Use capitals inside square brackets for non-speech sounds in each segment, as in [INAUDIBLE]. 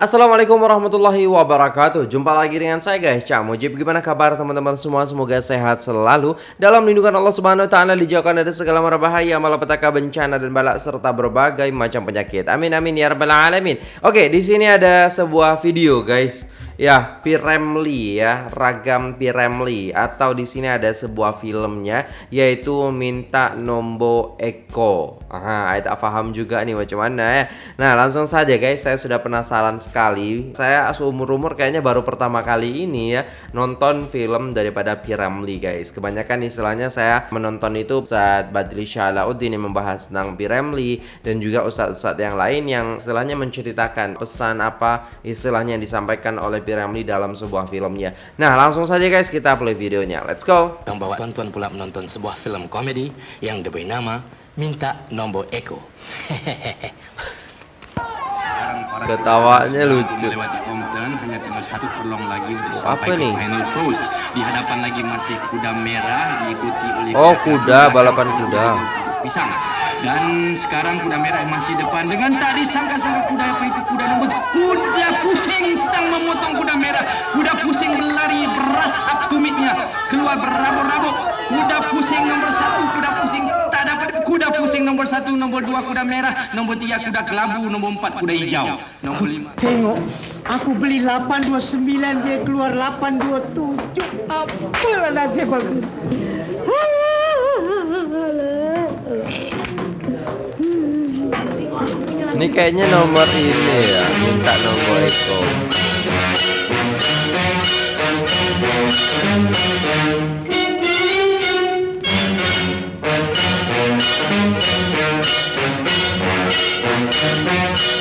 Assalamualaikum warahmatullahi wabarakatuh. Jumpa lagi dengan saya guys. Cak Mujib Gimana kabar teman-teman semua? Semoga sehat selalu. Dalam lindungan Allah subhanahu wa ta'ala Dijauhkan dari segala mara bahaya Malapetaka bencana dan balak Serta berbagai macam penyakit. Amin amin ya rabbal alamin. Oke di sini ada sebuah video guys Ya, Piremli ya, ragam Piremli atau di sini ada sebuah filmnya yaitu Minta Nombo Eko. Aha, tak paham juga nih macam mana ya. Nah, langsung saja guys, saya sudah penasaran sekali. Saya seumur-umur kayaknya baru pertama kali ini ya nonton film daripada Piremli guys. Kebanyakan istilahnya saya menonton itu saat Badri Syalauddin yang membahas tentang Piremli dan juga ustadz-ustadz yang lain yang istilahnya menceritakan pesan apa istilahnya yang disampaikan oleh Piramli dalam sebuah filmnya. Nah, langsung saja guys kita play videonya. Let's go. Yang bawa tuan-tuan pula menonton sebuah film komedi yang diberi nama Minta Nombor Eko. Ketawanya lucu. Melewati hanya tinggal satu furlong lagi untuk Oh, sampai apa nih? final post. Di hadapan lagi masih kuda merah diikuti oleh Oh, kuda, balapan kuda. Pisang. Dan sekarang kuda merah masih depan dengan tak disangka-sangka kuda apa itu kuda nombor kuda pusing sedang memotong kuda merah. Kuda pusing berlari berasap tumitnya keluar berabuk-rabuk. Kuda pusing nomor satu, kuda pusing tak dapat kuda pusing nomor satu, nomor dua kuda merah, nomor tiga kuda kelabu, nomor empat kuda hijau, nomor lima. Tengok, aku beli 829 dia keluar 827. Apalah nasib aku. Ini kayaknya nomor ini ya, minta nomor Eko.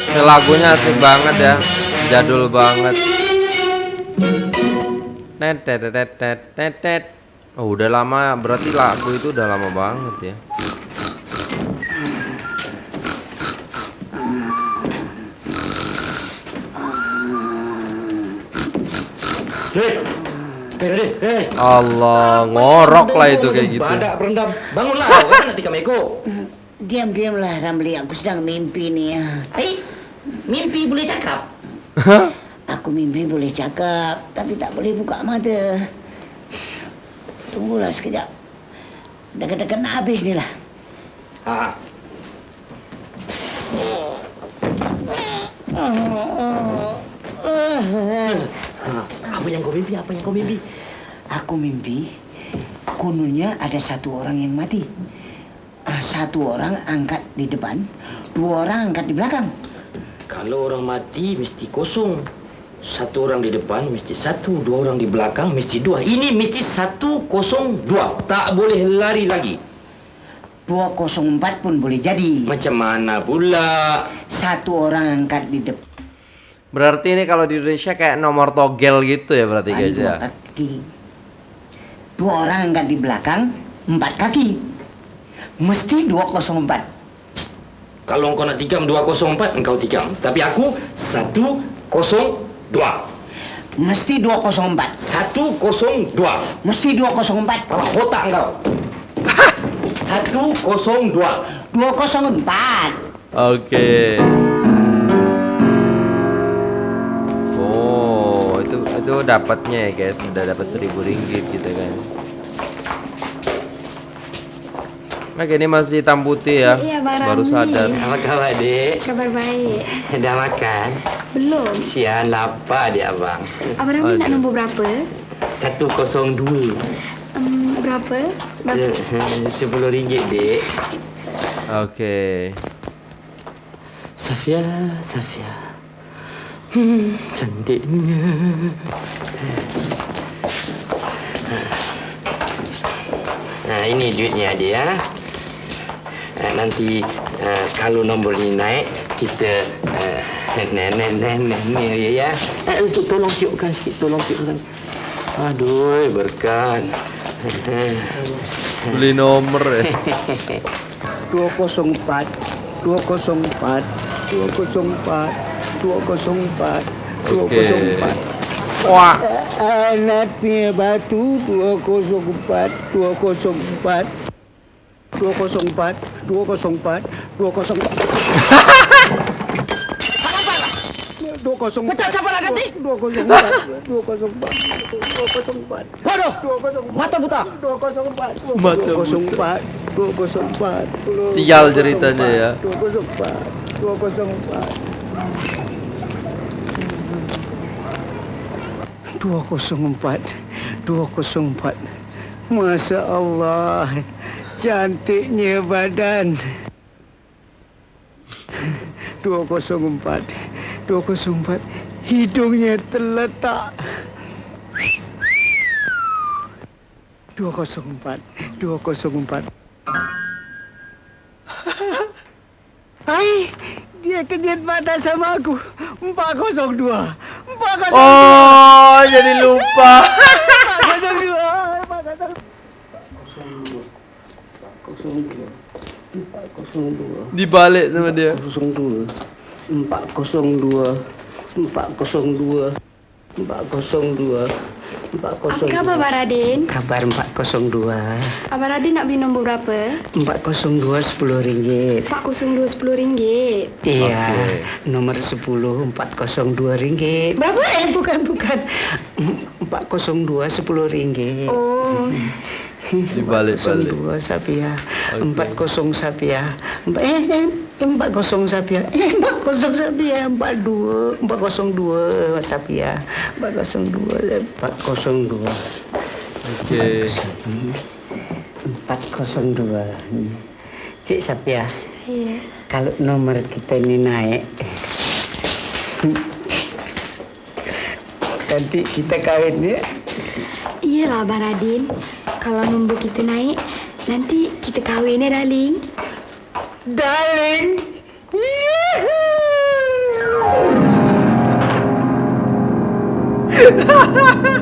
Ini lagunya asik banget ya, jadul banget. Tet tet tet tet tet tet. Oh, udah lama, berarti lagu itu udah lama banget ya. Allah, ngorok lah itu kayak gitu. Badak berendam. Bangunlah, kau kan nanti kami Eko. Diam-diamlah Ramli, aku sedang mimpi nih ya. Hei, mimpi boleh cakap. Aku mimpi boleh cakap, tapi tak boleh buka mata. Tunggulah sekejap. Dekat-dekat nak habis ni lah. Ha, ha. Apa yang kau mimpi? Apa yang kau mimpi? Aku mimpi, kononnya ada satu orang yang mati. Ah, Satu orang angkat di depan, dua orang angkat di belakang. Kalau orang mati mesti kosong. Satu orang di depan mesti satu, dua orang di belakang mesti dua. Ini mesti satu kosong dua. Tak boleh lari lagi. 204 pun boleh jadi. Macam mana pula? Satu orang angkat di depan. Berarti ini kalau di Indonesia kayak nomor togel gitu ya berarti guys dua ya. kaki. Dua orang angkat di belakang, empat kaki. Mesti 204. Kalau engkau nak tikam 204, engkau tikam. Tapi aku 102. Mesti 204. 102. Mesti 204. Kepala otak engkau. [LAUGHS] 102. 204. Oke. Oh, itu dapatnya ya guys, udah dapat seribu ringgit gitu kan. Oke, ini masih hitam putih ya. Iya, Baru sadar. Apa khabar, Dek? Kabar baik. Dah makan? Belum. Sian lapar dia, Abang. Abang Ramli nak nombor berapa? 102. Um, berapa? Berapa? [LAUGHS] Sepuluh ringgit, Dek. Oke. Safia, Safia. Hmm, cantiknya. Nah, ini duitnya dia. Uh, nanti uh, kalau nombor ni naik, kita uh, nenek nenek ni ya. Uh, untuk tolong tiupkan sikit, tolong tiupkan. Aduh, berkat. [LAUGHS] Beli nomor ya. 204. 204. 204. 204 204 okay. Wah Anaknya batu 204 204 204 204 204 204 Pecah siapa lah ganti 204 204 204 204 Bodoh Mata buta 204 204 204 Sial ceritanya ya 204 204 204 204 Masya Allah Cantiknya badan. 204 204 Hidungnya terletak. 204 204 Hai Dia kejut mata sama aku. 402 402 Oh, jadi lupa. 402 Dibalik sama dia. 402 402 402 402 Apa khabar Abang Radin? Kabar 402 Abang Radin nak beli nombor berapa? 402 10 ringgit 402 10 ringgit. Iya Okey. Nomor 10 402 ringgit Berapa? Eh bukan bukan 402 10 ringgit [LAUGHS] Oh, Dibalik-balik. 402 Sapia Okey. 40 Sapia Empat- Eh eh 40 Sapia Eh 40 Sapia 42 402 Sapia 402 402 Okey. 402 Cik Sapia iya. Kalau nomor kita ini naik Nanti kita kawin ya Iyalah Abang Radin. Kalau nombor kita naik, nanti kita kahwin ya, darling. Darling [LAUGHS]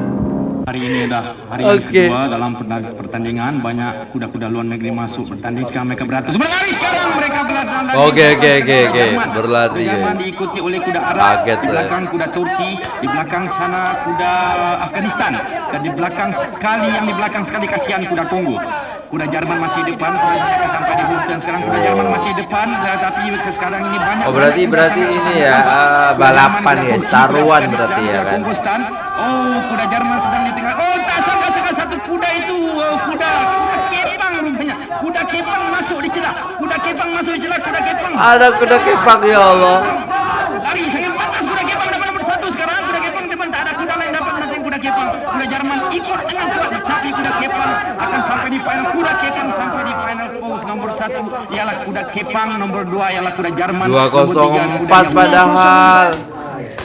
Hari ini dah hari Okey. kedua dalam pertandingan banyak kuda-kuda luar negeri masuk bertanding sekarang mereka beratus berlari sekarang mereka berlari Okey, okey, okey, okey. Jerman. Berlari, okey. diikuti oleh kuda Arab Kaget di saya. belakang kuda Turki di belakang sana kuda Afghanistan dan di belakang sekali yang di belakang sekali kasihan kuda Kongo kuda Jerman masih depan mereka sampai di Hulten sekarang kuda Jerman masih depan tapi sekarang ini banyak Oh, berarti- berarti ini ya, Kuda balapan ya, taruhan berarti ya kan? Oh, kuda Jerman sedang di tengah. Oh, tak sangka-sangka satu kuda itu oh, kuda kuda kepang rupanya. Kuda kepang masuk di celah. Kuda kepang masuk di celah. Kuda kepang. Ada kuda kepang ya Allah. Kuda Jerman ikut dengan kuat tapi kuda kepang akan sampai di final. Kuda kepang sampai di final pose nomor satu ialah kuda kepang nomor dua ialah kuda Jerman. Nomor tiga, kuda 204 Jerman. padahal.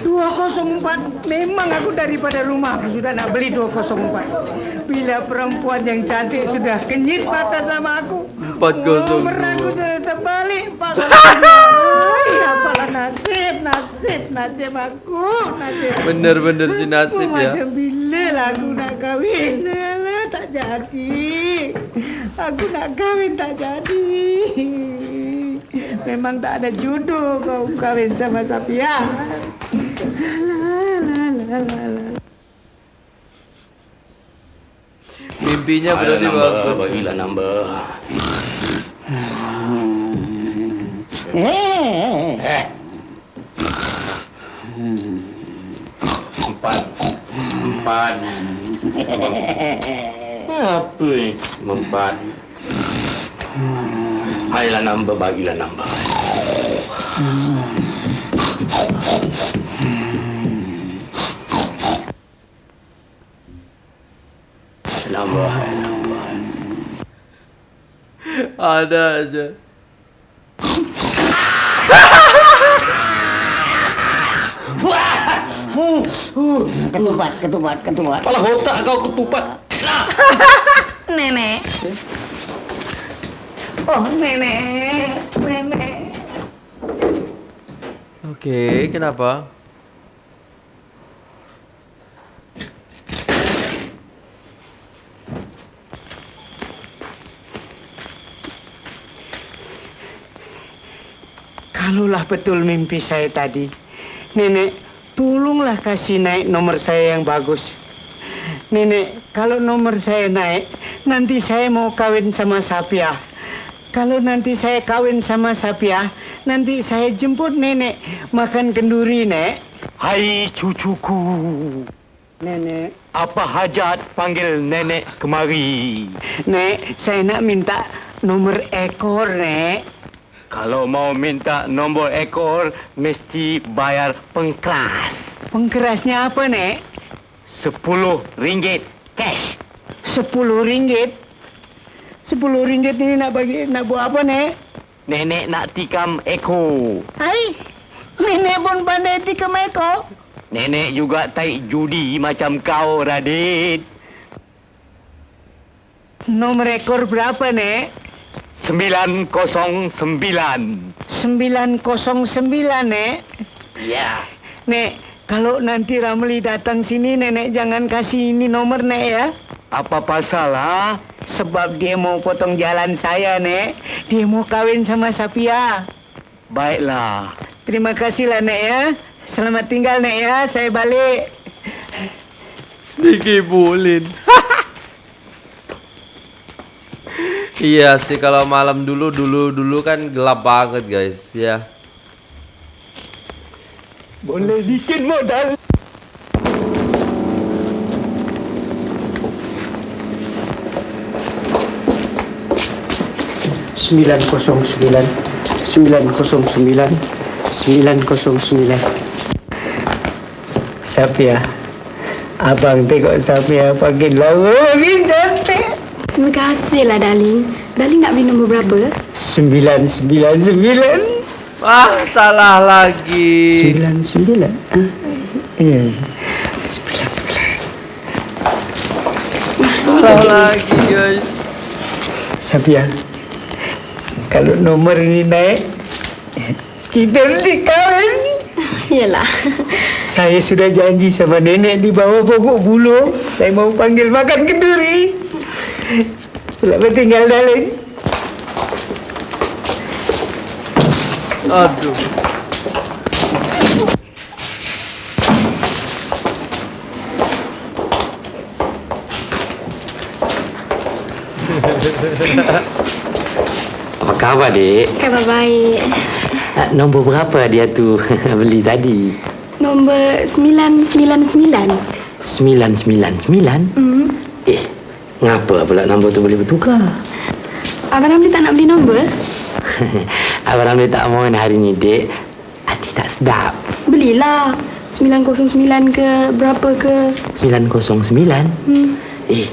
204 Memang aku daripada rumah Aku sudah nak beli 204 Bila perempuan yang cantik Sudah kenyit mata sama aku 402. Nomor aku sudah terbalik 402 apalah [LAUGHS] nasib Nasib aku Nasib Bener-bener si nasib Aku ya. Macam bila lah aku nak kahwin Alah, Tak jadi Aku nak kahwin tak jadi Memang tak ada jodoh kau kahwin sama Safia Alah, alah, alah, alah. Mimpinya berarti bagus. Bagilah number. Eh, Eh. Empat. Empat. Apa ni? Empat. Bagilah number, bagilah. Number, number. Ada aja. Ketupat, ketupat, ketupat. Kepala otak kau ketupat. [LAUGHS] Nenek. Oh, nenek, nenek. Oke, kenapa? Kalaulah betul mimpi saya tadi, nenek, tolonglah kasih naik nomor saya yang bagus. Nenek, kalau nomor saya naik, nanti saya mau kawin sama Sapia. kalau nanti saya kawin sama Sapia, nanti saya jemput nenek makan kenduri, Nek. Hai cucuku, Nenek, apa hajat panggil nenek kemari? Nek, saya nak minta nomor ekor, Nek. Kalau mau minta nombor ekor, mesti bayar pengkeras. Pengkerasnya apa, Nek? Sepuluh ringgit cash. Sepuluh ringgit. Sepuluh ringgit ini nak bagi nak buat apa, Nek? Nenek nak tikam ekor. Hai, nenek pun pandai tikam ekor. Nenek juga taik judi macam kau, Radit. Nomor ekor berapa, Nek? Sembilan kosong sembilan. 909, Nek. Ya. Nek, kalau nanti Ramli datang sini, Nenek jangan kasih ini nomor, Nek, ya. Apa pasal, ha? Sebab dia mau potong jalan saya, Nek. Dia mau kawin sama Sapia. Baiklah. Terima kasihlah, Nek, ya. Selamat tinggal, Nek, ya. Saya balik. Dikibulin. [LAUGHS] iya sih kalau malam dulu dulu dulu kan gelap banget guys ya. Boleh bikin modal. Sembilan kosong sembilan. Sembilan kosong sembilan. Sembilan kosong sembilan. Sapia. Abang tengok Sapia makin lama makin cantik. Terima kasih lah, darling. Darling nak beli nombor berapa? Sembilan, sembilan, sembilan. Wah salah lagi. Sembilan, sembilan. Ah, Iya. Sembilan, sembilan. Salah lagi guys. Sapia. Kalau nomor ini naik, kita mesti kahwin. Yalah. Saya sudah janji sama nenek di bawah pokok buluh. Saya mau panggil makan kenduri. Selamat tinggal, darling. Aduh. Apa khabar, Dek? Khabar baik. Ah, Nombor berapa dia tu [LAUGHS] beli tadi? Nombor 999. Sembilan, sembilan, sembilan? Hmm. Eh, ngapa pula nombor tu boleh bertukar? Abang Ramli tak nak beli nombor? [LAUGHS] Abang Ramli tak mau hari ni, Dek. Hati tak sedap. Belilah. 909 ke berapa ke? 909? Hmm. Eh,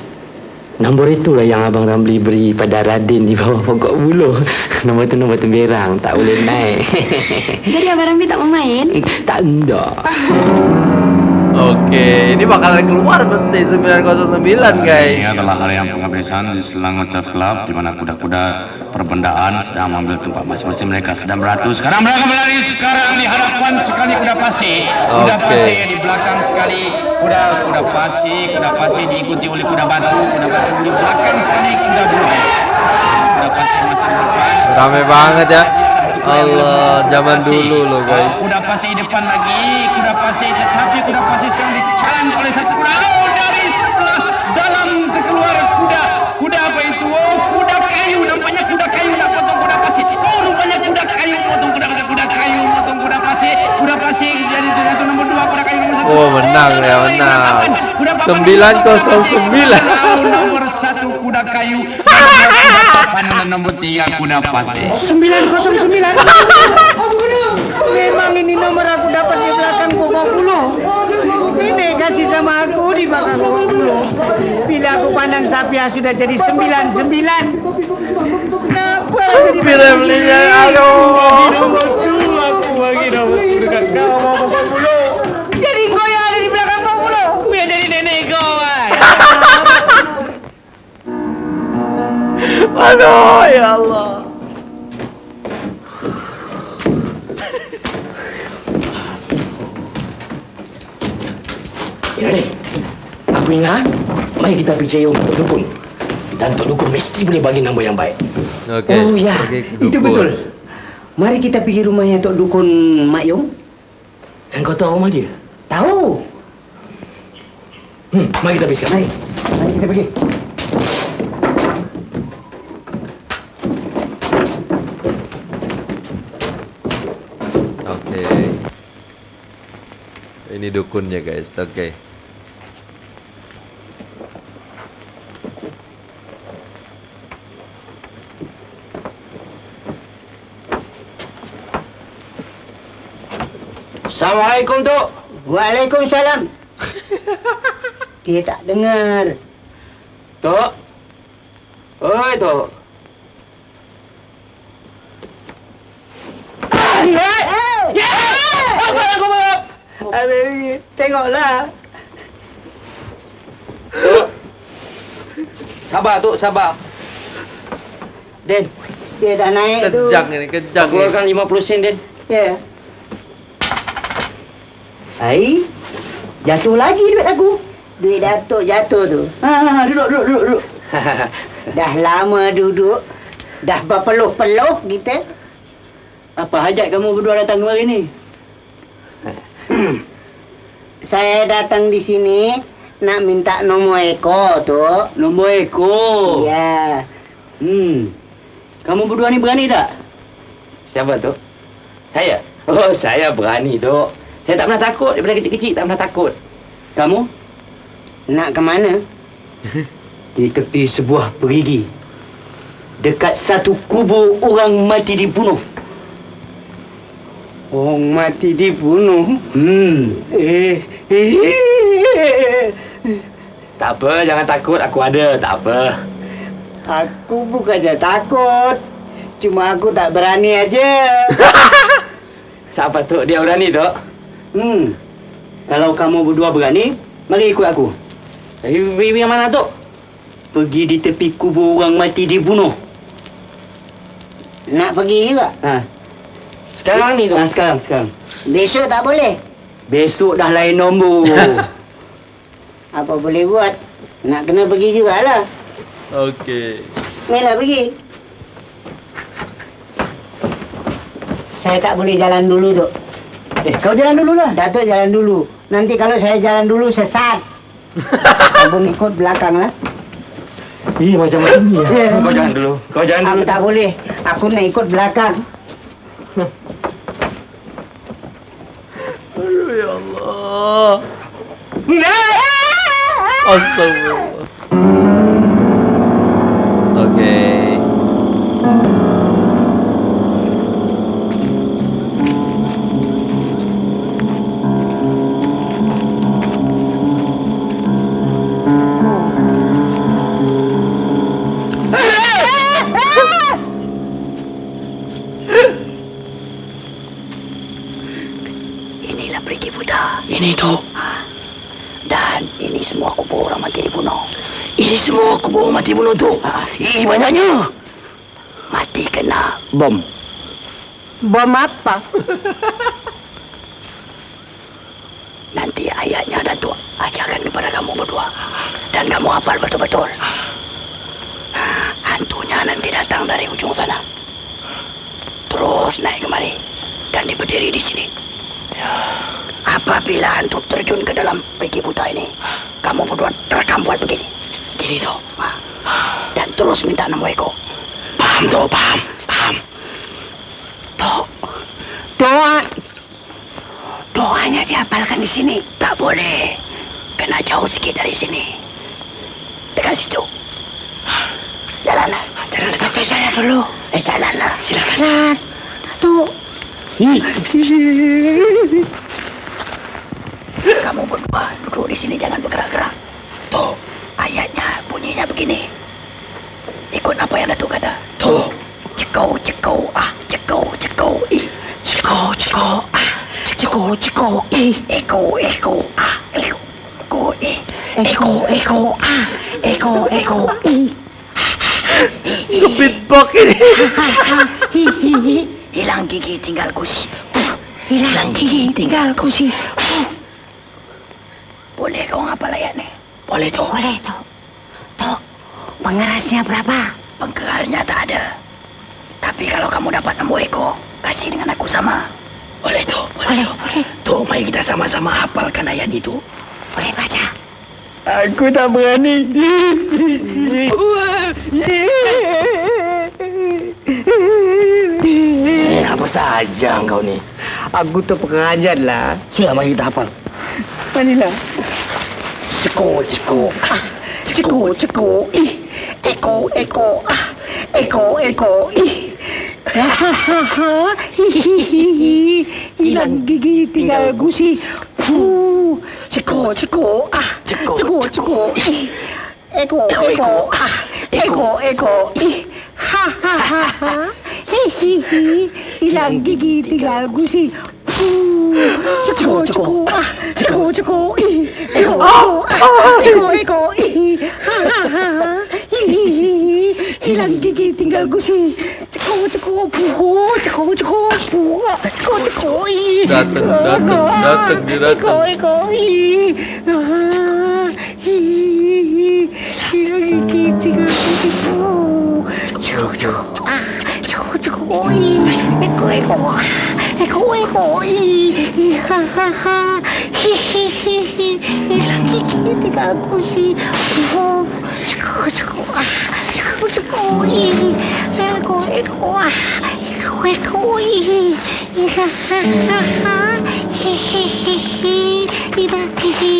nombor itulah yang Abang Ramli beri pada Radin di bawah pokok buluh. [LAUGHS] Nombor tu nombor temberang, tak boleh naik. [LAUGHS] Jadi Abang Ramli tak mau main? tak endak. Oke, ini bakalan keluar pasti 909 Ini guys. adalah hari yang penghabisan di Selangor Turf Club di mana kuda-kuda perbendaan sedang mengambil tempat masing-masing mereka sedang beratus. Sekarang mereka berlari sekarang di hadapan sekali kuda pasi. Kuda Oke. pasi di belakang sekali kuda kuda pasi, kuda pasi diikuti oleh kuda batu, kuda batu di belakang sekali kuda buaya. Kuda pasi masih depan. Rame banget ya. Allah, zaman dulu loh guys. Oh, kuda pasi depan lagi, kuda pasi tetapi kuda pasi sekarang dicalan oleh satu kuda. Oh, dari sebelah dalam terkeluar kuda. Kuda apa itu? Oh, kuda kayu. Nampaknya kuda kayu nak potong kuda pasi. Oh, rupanya kuda kayu potong kuda kuda, kuda kayu potong kuda pasi. Kuda pasi jadi itu nomor dua kuda kayu nomor satu. Oh, menang ya, menang. Kuda papan 909. Nomor satu kuda kayu. Dan nomor tiga kuda pasi. 909. Memang ini nomor aku dapat di belakang pokok buluh. Ini kasih sama aku di belakang pokok buluh. Bila aku pandang Sapia sudah jadi 99. Kenapa jadi aduh. nomor dua aku bagi nomor dekat kau mau pokok buluh. Aduh, ya Allah. Ya, Dek. Aku ingat, mari kita pergi cari rumah Tok Dukun. Dan Tok Dukun mesti boleh bagi nombor yang baik. Oke. oh ya, itu betul. Mari kita pergi rumahnya Tok Dukun Mak Yong. Dan kau tahu rumah dia? Tahu. Hmm, mari kita pergi sekarang. Mari, mari kita pergi. Ini dukunnya guys. Oke. Assalamualaikum, Tok. Waalaikumsalam. [LAUGHS] Dia tak dengar. Tok. Oi, Tok. Apa aku buat? Aduh, tengoklah. Sabar, Tok, sabar. Den, Dia dah naik tu. Kejang ini, kejang ini. keluarkan 50 sen, Den. Ya. Hai. Jatuh lagi duit aku. Duit Datuk jatuh tu. Ha, ha, ha, duduk, duduk, duduk, duduk. [LAUGHS] Dah lama duduk. Dah berpeluh-peluh kita. Apa hajat kamu berdua datang kemari ni? [CLEARS THROAT] Saya datang di sini nak minta nombor ekor tu. Nombor ekor? Ya. Hmm. Kamu berdua ni berani tak? Siapa, Tok? Saya? Oh, saya berani, Tok. Saya tak pernah takut. Daripada kecil-kecil tak pernah takut. Kamu? Nak ke mana? [LAUGHS] Di tepi sebuah perigi. Dekat satu kubur orang mati dibunuh. Orang mati dibunuh? Hmm. Eh. eh. Tak apa, jangan takut. Aku ada. Tak apa. Aku bukannya takut. Cuma aku tak berani aja. [LAUGHS] Siapa, Tok? Dia berani, Tok. Hmm. Kalau kamu berdua berani, mari ikut aku. Tapi pergi yang mana, Tok? Pergi di tepi kubur orang mati dibunuh. Nak pergi juga? Ha. Sekarang ni, Tok. Ha, sekarang, sekarang. Besok tak boleh. Besok dah lain nombor. [LAUGHS] Apa boleh buat? Nak kena pergi jugalah. Oke. Mela pergi. Saya tak boleh jalan dulu, Tok. Eh, kau jalan dulu lah. Datuk jalan dulu. Nanti kalau saya jalan dulu, sesat. [LAUGHS] Abang ikut belakang lah. Ih, macam mana ni? Ya. Kau jangan dulu. Kau jangan Aku dulu. tak boleh. Aku nak ikut belakang. Aduh ya Allah. Astagfirullah. Mati bunuh tu. Ih, banyaknya. Mati kena bom. Bom apa? [LAUGHS] Nanti ayatnya Datuk ajarkan kepada kamu berdua. Dan kamu hafal betul-betul. Hantunya nanti datang dari ujung sana. Terus naik kemari. Dan berdiri di sini. Apabila hantu terjun ke dalam pergi buta ini, kamu berdua terekam buat begini. Gini toh. Dan terus minta nama Eko. Paham toh, paham, paham. Toh, doa. Doanya dihafalkan di sini. Tak boleh. Kena jauh sikit dari sini. Dekat situ. Jalanlah. Jalanlah. Datuk saya dulu. Eh, jalanlah. Silakan. Jalan. Datuk. Kamu berdua duduk di sini jangan bergerak-gerak. Begini. Ikut apa yang Datuk kata. Tuh. Cekau, cekau, ah, cekau, cekau, ih. Cekau, cekau, ah, cekau, cekau, ih. Eko, eko, ah, eko, eko, ih. Eko, eko, ah, eko, eko, ih. Nge-beatbox ini. [LAUGHS] Hilang gigi tinggal kusi. Hilang gigi tinggal kusi. Boleh kau ngapal ayat ni? Boleh tu. Boleh. Tu. Pengerasnya berapa? Pengerasnya tak ada. Tapi kalau kamu dapat nombor ekor, kasih dengan aku sama. Boleh tu. Boleh. Boleh. Tu, mari kita sama-sama hafalkan ayat itu. Boleh baca. Aku tak berani. Eh, apa saja kau ni? Aku terperanjat lah. Sudah mari kita hafal. Manilah. Ceko, ceko. Ah, ceko, ceko. Ih, eko, eko. Ah, eko, eko. Ih. Hahaha. Hihihi. Hilang gigi tinggal gusi. Fuh. Ceko, ceko. Ah, ceko, ceko. Ih. Eko, eko. Ah, eko, eko. Ih. Hahaha. Hihihi. Hilang gigi tinggal gusi. Fuh. Ceko, ceko. Ah, ceko, ceko. Ih. Eko, eko. Ah, eko, eko. Ih. Hahaha. Hihihi. Hilang gigi tinggal gusi. Ceko, ceko. Fuh. Ceko, ceko. Fuh. Ceko, ceko. Ih. Datang, datang, datang, dia datang. Eko, eko. Ih. Ah, hihihi. Hilang gigi tinggal gusi. Fuh. Ceko, ceko. Ah, ceko, ceko. Ih. Eko, eko. Ah, Eko, eko. Ih. Hahaha. Hihihi. Hilang gigi tinggal gusi. Fuh. Ceko, ceko. Ah,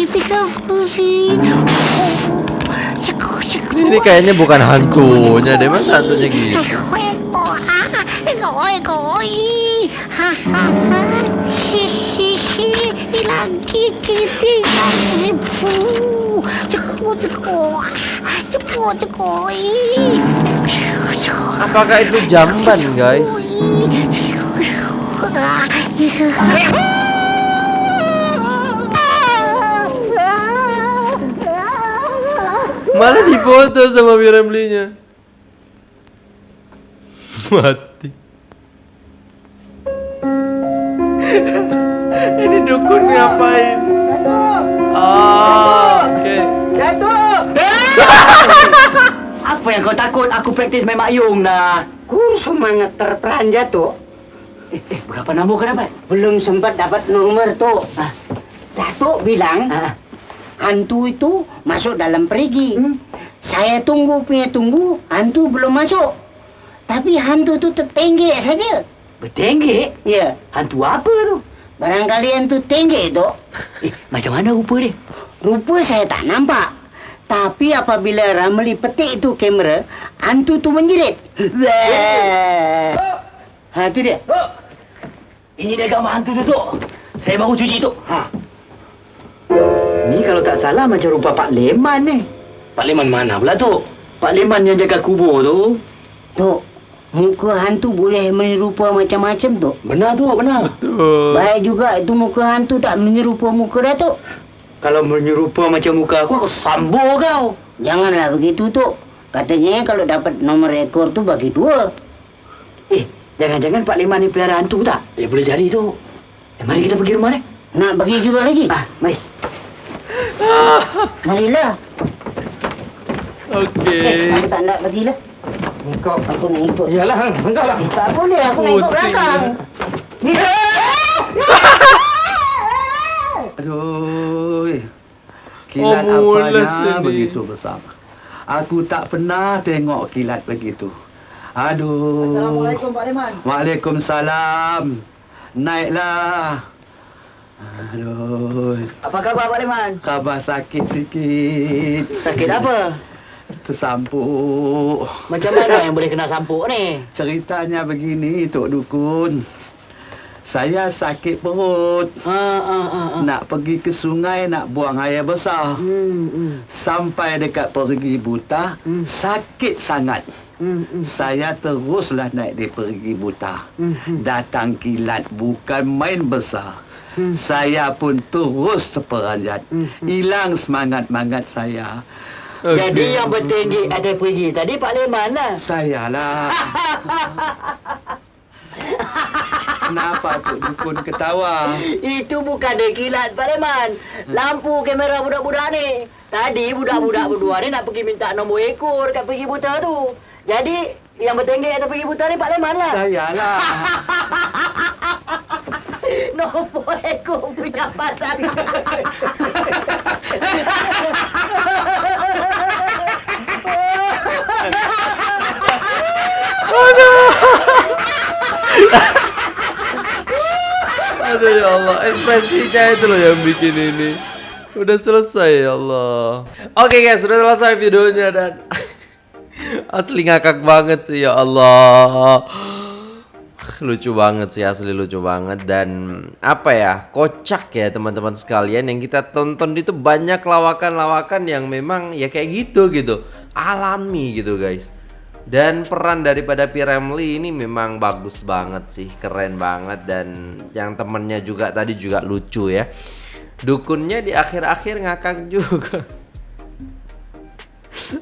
tinggal gusi. Fuh. Ceko, ceko. Ini kayaknya bukan hantunya deh, masa hantunya gitu? Ah, ha, ha, ha, hilang ibu. Ah, ceko, ceko, ih, ceko, ceko, Apakah itu jamban, guys? ih, ceko, ceko, ah, ih, Mana difoto sama Miramlinya? Mati. Ini dukun ngapain? Ah, oke. Apa yang kau takut? Aku praktis main mayung dah. Ku semangat terperanjat tu. Eh, eh berapa nombor kau dapat? Belum sempat dapat nomor tu. Ah. Datuk bilang Ah, hantu itu masuk dalam perigi. Saya tunggu punya tunggu, hantu belum masuk. Tapi hantu itu tertenggek saja. bertenggek? Ya, Hantu apa tu? barangkali hantu tenggek itu. Eh, macam mana rupa dia? Rupa saya tak nampak. Tapi apabila Ramli petik itu kamera, hantu tu menjerit. Wah. Ha, tu dia. Ini dia gambar hantu tu, Tok. Saya baru cuci, Tok. Ha. Ni kalau tak salah macam rupa Pak Leman ni. Pak Leman mana pula, Tok? Pak Leman yang jaga kubur tu. Tok, muka hantu boleh menyerupa macam-macam, Tok. Benar, Tok, benar. Tuh. Baik juga itu muka hantu tak menyerupa muka Datuk. Kalau menyerupa macam muka aku, aku sambur kau. Janganlah begitu, Tok. Katanya kalau dapat nomor ekor tu bagi dua. Eh, jangan-jangan Pak Leman ni pelihara hantu tak? Ya, boleh jadi, Tok. Eh, mari kita pergi rumah ni. Nak bagi juga lagi? Ah, mari. Marilah. Oke. Eh, aku tak nak bagilah. Engkau, aku nak ikut. Iyalah, engkau lah. Tak boleh, aku nak ikut Pusing belakang. [LAUGHS] Aduh. Oh, Kilat mula apanya sedih. begitu besar. Aku tak pernah tengok kilat begitu. Aduh. Assalamualaikum Pak Leman. Waalaikumsalam. Naiklah. Aduh. Apa khabar Pak Leman? Khabar sakit sikit. Sakit apa? Tersampuk. Macam mana yang boleh kena sampuk ni? Ceritanya begini, Tok Dukun. Saya sakit perut. Ha, ha, ha, ha. Nak pergi ke sungai nak buang air besar. Hmm, hmm, Sampai dekat perigi buta, Hmm. sakit sangat. hmm, hmm. Saya teruslah naik di perigi buta. Hmm, hmm. Datang kilat bukan main besar. Hmm. Saya pun terus terperanjat. Hmm, Hilang semangat-mangat saya. Jadi yang bertinggi ada pergi tadi Pak Leman lah. [LAUGHS] Saya lah. [LAUGHS] Kenapa Tok Dukun ketawa? Itu bukan dia kilat Pak Leman. Lampu kamera budak-budak ni. Tadi budak-budak berdua ni nak pergi minta nombor ekor dekat pergi buta tu. Jadi yang bertenggek atau pergi buta ni Pak Leman lah. Saya lah. [LAUGHS] Nombor ekor punya pasal. [LAUGHS] Aduh ya Allah, ekspresinya itu loh yang bikin ini. Udah selesai ya Allah. Oke guys, sudah selesai videonya dan [LAUGHS] asli ngakak banget sih ya Allah. Lucu banget sih asli lucu banget dan apa ya kocak ya teman-teman sekalian yang kita tonton itu banyak lawakan-lawakan yang memang ya kayak gitu gitu alami gitu guys dan peran daripada Piremli ini memang bagus banget sih keren banget. Dan yang temennya juga tadi juga lucu ya. Dukunnya di akhir-akhir ngakak juga [LAUGHS]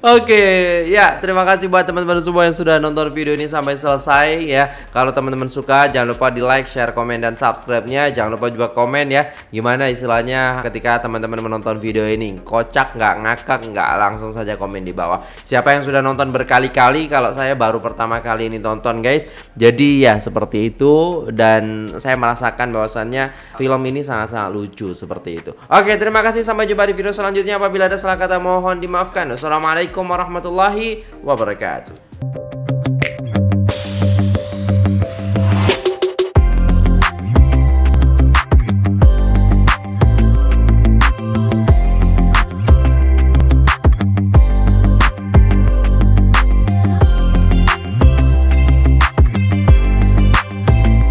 Oke, ya terima kasih buat teman-teman semua yang sudah nonton video ini sampai selesai ya. Kalau teman-teman suka jangan lupa di like, share, komen dan subscribe-nya. Jangan lupa juga komen ya. Gimana istilahnya ketika teman-teman menonton video ini kocak nggak ngakak nggak langsung saja komen di bawah. Siapa yang sudah nonton berkali-kali kalau saya baru pertama kali ini tonton guys. Jadi ya seperti itu dan saya merasakan bahwasannya film ini sangat-sangat lucu seperti itu. Oke, terima kasih sampai jumpa di video selanjutnya. Apabila ada salah kata mohon dimaafkan. Assalamualaikum warahmatullahi wabarakatuh.